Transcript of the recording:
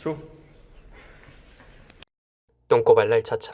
줘. 똥꼬발랄 차차